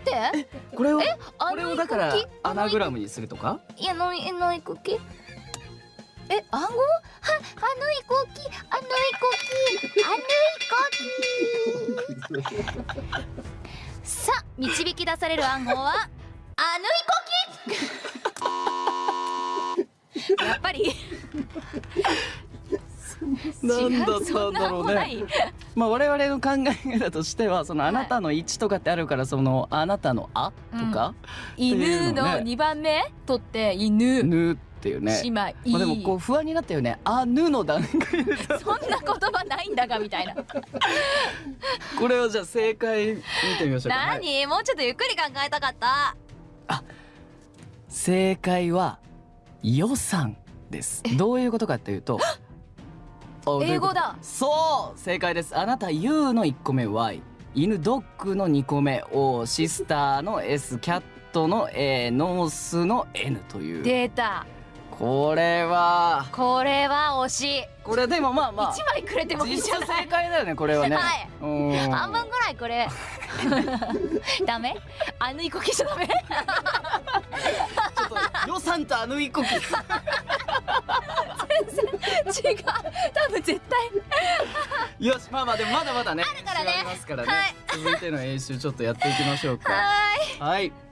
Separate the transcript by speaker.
Speaker 1: って？
Speaker 2: これを
Speaker 1: あ
Speaker 2: これをだからアナグラムにするとか？
Speaker 1: いやのいのいこきえ暗号はあのいこきあのいこきあのいこきさあ導き出される暗号はあのいこきやっぱり。
Speaker 2: なんだった
Speaker 1: そ
Speaker 2: んだろうね。
Speaker 1: い
Speaker 2: まあ我々の考え方としてはそのあなたの1とかってあるからそのあなたのあとか
Speaker 1: 犬の
Speaker 2: っていうのね。
Speaker 1: 二番目取って犬。
Speaker 2: ぬっていうね。
Speaker 1: 姉妹。
Speaker 2: まあでもこう不安になったよね。あぬの段階で。さ
Speaker 1: そんな言葉ないんだがみたいな。
Speaker 2: これをじゃあ正解見てみましょうか。はい。
Speaker 1: 何もうちょっとゆっくり考えたかった。
Speaker 2: 正解は予算です。どういうことかっていうということ
Speaker 1: 英語だ。
Speaker 2: そう正解です。あなた U の1個目 Y 犬ドッグの2個目 O シスターの S キャットの A ノースの N という。
Speaker 1: データ
Speaker 2: これは。
Speaker 1: これは惜し。い
Speaker 2: これでもまあまあ。
Speaker 1: 一枚くれてもいいじゃない
Speaker 2: 正解だよねこれはね。
Speaker 1: はい。
Speaker 2: うん。
Speaker 1: 半分ぐらいこれ。ダメ？あぬいこきじゃダメ？
Speaker 2: ちょっと予算とあの一個
Speaker 1: 違う絶対。
Speaker 2: よしまあまあでもまだまだね
Speaker 1: あるからね。
Speaker 2: ますからね、
Speaker 1: はい。
Speaker 2: 続いての演習ちょっとやっていきましょうか。
Speaker 1: はーい。
Speaker 2: はい